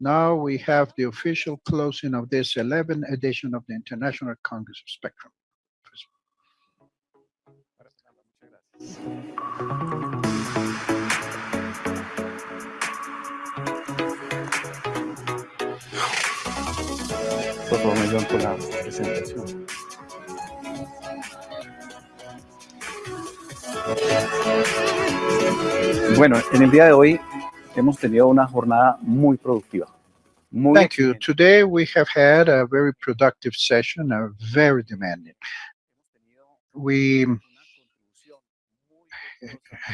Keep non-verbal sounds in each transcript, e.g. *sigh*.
Now we have the official closing of this 11th edition of the International Congress of Spectrum. Por favor, me con la presentación. Bueno, en el día de hoy hemos tenido una jornada muy productiva. Muy Thank you. Today we have had a very productive session, a very demanding. We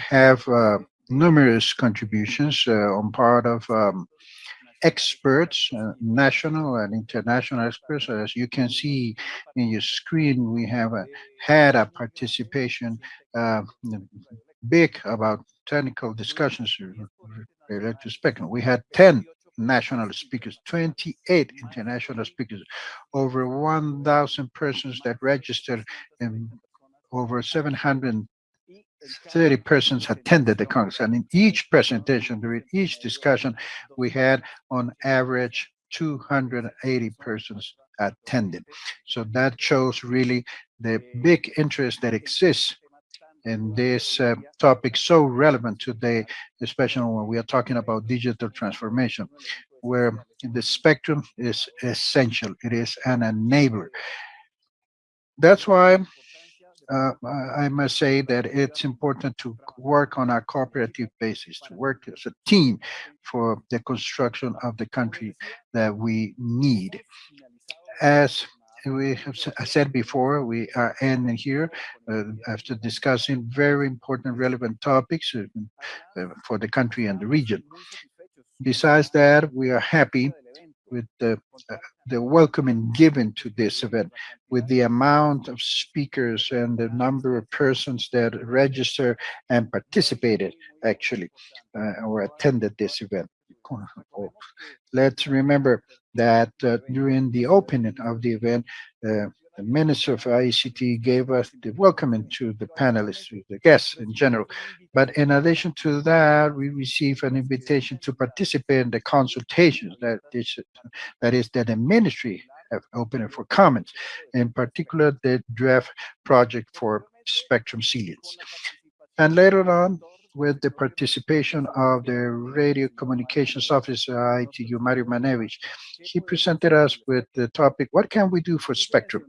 have uh, numerous contributions uh, on part of um, experts, uh, national and international experts. As you can see in your screen, we have uh, had a participation uh, big about technical discussions to spectrum. We had 10 national speakers, 28 international speakers, over 1,000 persons that registered and over 730 persons attended the Congress. And in each presentation, during each discussion, we had on average 280 persons attended. So that shows really the big interest that exists in this uh, topic so relevant today, especially when we are talking about digital transformation, where the spectrum is essential. It is an enabler. That's why uh, I must say that it's important to work on a cooperative basis, to work as a team for the construction of the country that we need. As we have said before, we are ending here uh, after discussing very important, relevant topics uh, uh, for the country and the region. Besides that, we are happy with the, uh, the welcoming given to this event, with the amount of speakers and the number of persons that registered and participated actually uh, or attended this event. Let's remember that uh, during the opening of the event, uh, the Minister of ICT gave us the welcoming to the panelists, to the guests in general. But in addition to that, we received an invitation to participate in the consultations that is that the ministry have opened for comments, in particular the draft project for spectrum ceilings. And later on, with the participation of the radio communications officer uh, ITU, Mario Maniewicz. He presented us with the topic, what can we do for spectrum?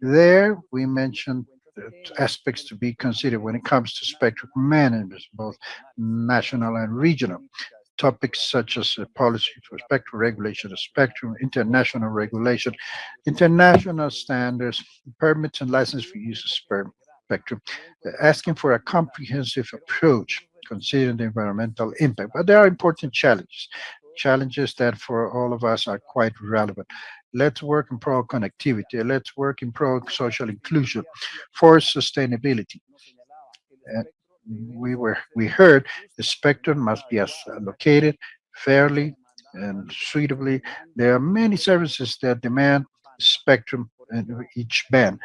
There we mentioned aspects to be considered when it comes to spectrum management, both national and regional. Topics such as policy for spectrum regulation spectrum, international regulation, international standards, permits and license for use of spectrum, spectrum, asking for a comprehensive approach considering the environmental impact. But there are important challenges, challenges that for all of us are quite relevant. Let's work in pro connectivity. Let's work in pro social inclusion for sustainability. Uh, we were we heard the spectrum must be allocated fairly and suitably. There are many services that demand spectrum in each band,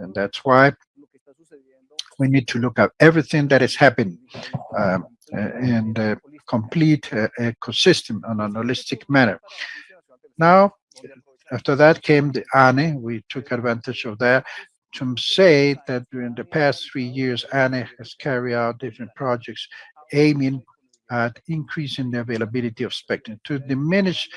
and that's why we need to look at everything that is happening um, in the complete uh, ecosystem on a holistic manner. Now, after that came the ANE. We took advantage of that to say that during the past three years, ANE has carried out different projects aiming at increasing the availability of spectrum to diminish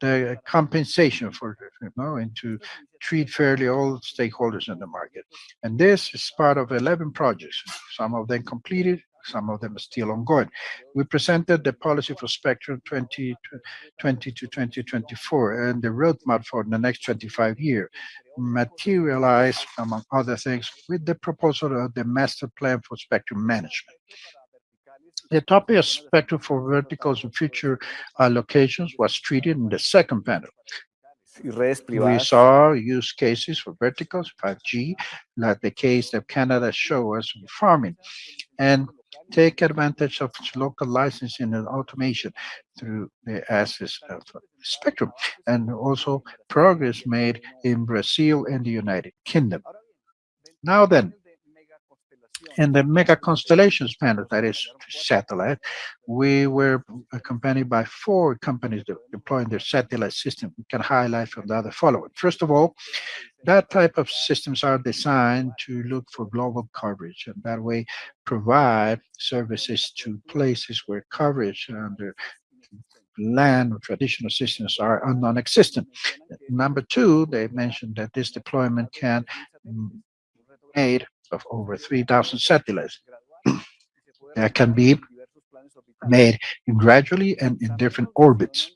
the compensation for you know and to treat fairly all stakeholders in the market. And this is part of 11 projects. Some of them completed some of them are still ongoing. We presented the policy for spectrum 2020 to 2024 and the roadmap for the next 25 years materialized among other things with the proposal of the master plan for spectrum management the topic of spectrum for verticals and future allocations was treated in the second panel. We saw use cases for verticals, 5G, like the case that Canada showed us in farming, and take advantage of local licensing and automation through the access of spectrum, and also progress made in Brazil and the United Kingdom. Now then, In the mega constellations panel, that is satellite, we were accompanied by four companies deploying their satellite system. We can highlight from the other following. First of all, that type of systems are designed to look for global coverage and that way provide services to places where coverage under land or traditional systems are non-existent. Number two, they mentioned that this deployment can made of over 3,000 satellites *clears throat* that can be made gradually and in different orbits.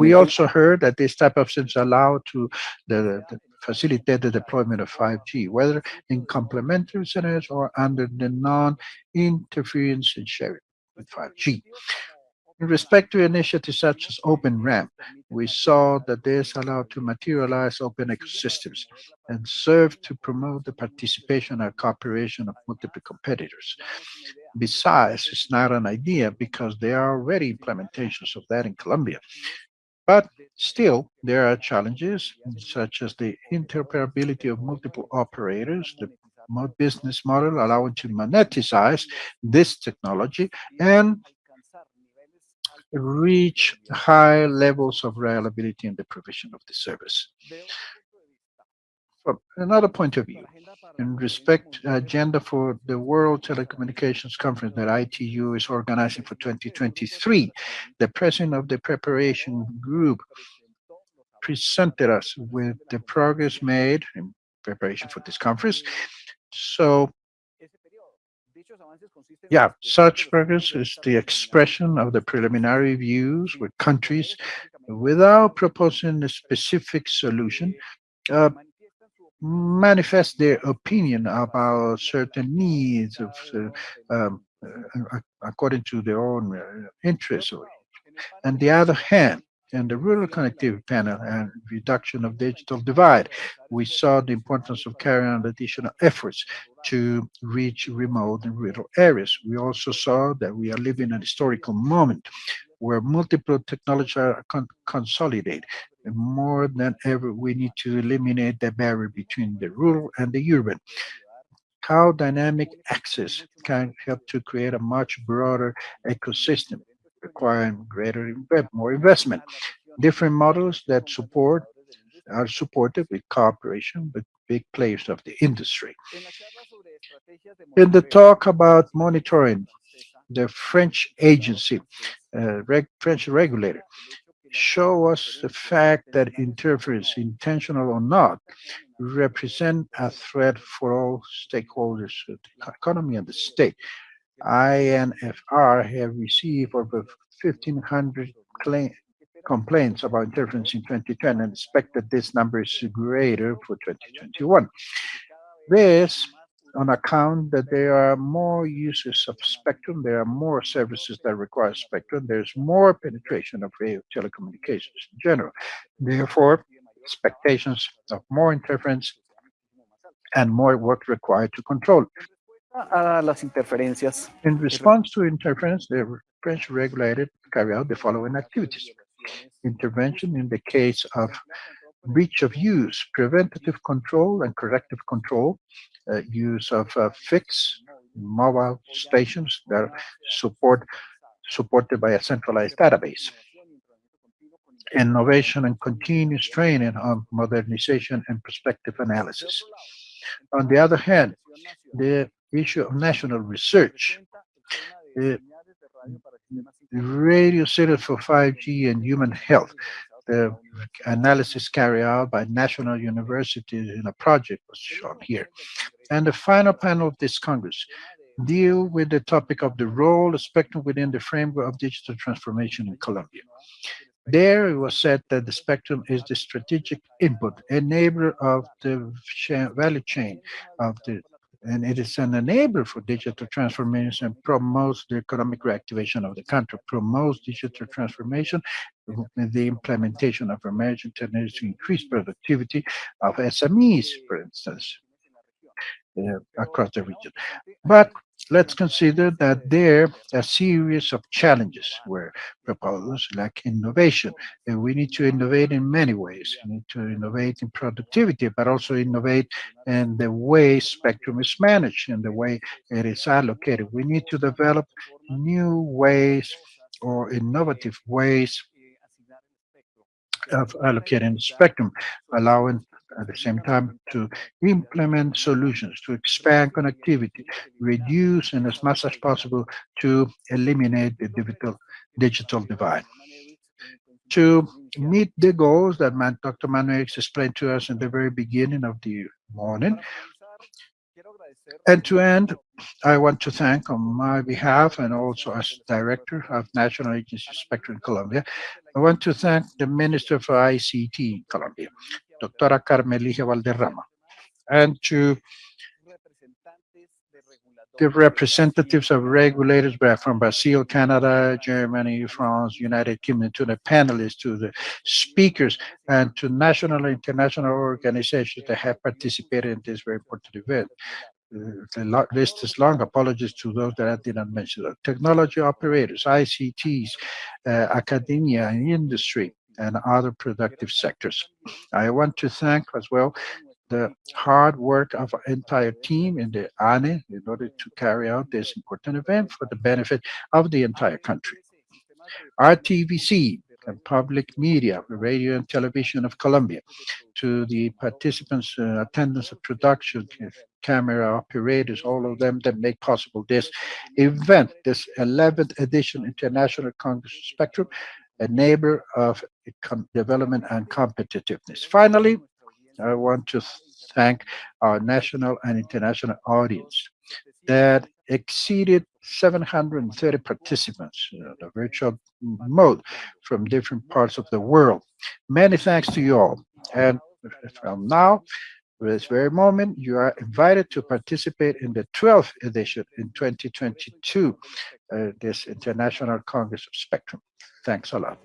We also heard that this type of systems allow to the, the facilitate the deployment of 5G, whether in complementary scenarios or under the non-interference and sharing with 5G. In respect to initiatives such as Open RAN, we saw that this allowed to materialize open ecosystems and serve to promote the participation and cooperation of multiple competitors. Besides, it's not an idea because there are already implementations of that in Colombia. But still, there are challenges such as the interoperability of multiple operators, the business model allowing to monetize this technology, and reach high levels of reliability in the provision of the service. From another point of view, in respect agenda for the World Telecommunications Conference that ITU is organizing for 2023, the president of the preparation group presented us with the progress made in preparation for this conference. So yeah, such progress is the expression of the preliminary views with countries without proposing a specific solution, uh, manifest their opinion about certain needs of, uh, um, uh, according to their own uh, interests. On the other hand, in the rural connectivity panel and reduction of digital divide, we saw the importance of carrying out additional efforts to reach remote and rural areas. We also saw that we are living an historical moment where multiple technologies are con consolidated. And more than ever, we need to eliminate the barrier between the rural and the urban. How dynamic access can help to create a much broader ecosystem requiring greater, more investment. Different models that support are supported with cooperation with big players of the industry. In the talk about monitoring, the French agency, uh, reg French regulator, show us the fact that interference, intentional or not, represent a threat for all stakeholders of the economy and the state. ANFR have received over 1,500 complaints about interference in 2010 and expect that this number is greater for 2021. This on account that there are more users of spectrum, there are more services that require spectrum, there's more penetration of telecommunications in general. Therefore, expectations of more interference and more work required to control a las interferencias. In response to interference, the French regulated carry out the following activities. Intervention in the case of breach of use, preventative control and corrective control, uh, use of uh, fixed mobile stations that support supported by a centralized database. Innovation and continuous training on modernization and perspective analysis. On the other hand, the issue of national research. Uh, radio Center for 5G and Human Health. The analysis carried out by national universities in a project was shown here. And the final panel of this Congress deal with the topic of the role of spectrum within the framework of digital transformation in Colombia. There it was said that the spectrum is the strategic input, enabler of the value chain of the and it is an enabler for digital transformation and promotes the economic reactivation of the country, promotes digital transformation, the implementation of emerging technologies to increase productivity of SMEs, for instance, uh, across the region. But let's consider that there a series of challenges were proposed, like innovation. And we need to innovate in many ways. We need to innovate in productivity, but also innovate in the way spectrum is managed and the way it is allocated. We need to develop new ways or innovative ways of allocating the spectrum, allowing at the same time to implement solutions to expand connectivity, reduce and as much as possible to eliminate the digital, digital divide. To meet the goals that man, Dr. Manuel explained to us in the very beginning of the morning, and to end, I want to thank on my behalf and also as Director of National Agency Spectrum Colombia, I want to thank the Minister for ICT Colombia, Doctora Carmen Ligia Valderrama, and to the representatives of regulators from Brazil, Canada, Germany, France, United Kingdom, to the panelists, to the speakers, and to national and international organizations that have participated in this very important event. The list is long. Apologies to those that I did not mention. Technology operators, ICTs, uh, academia and industry, and other productive sectors. I want to thank as well the hard work of our entire team in the ANE in order to carry out this important event for the benefit of the entire country. RTVC and public media, radio and television of Colombia, to the participants, uh, attendance of production, camera operators, all of them that make possible this event, this 11th edition International Congress Spectrum, a neighbor of development and competitiveness. Finally, I want to thank our national and international audience that exceeded 730 participants in a virtual mode from different parts of the world. Many thanks to you all. And from now, this very moment, you are invited to participate in the 12th edition in 2022, uh, this International Congress of Spectrum. Thanks a lot.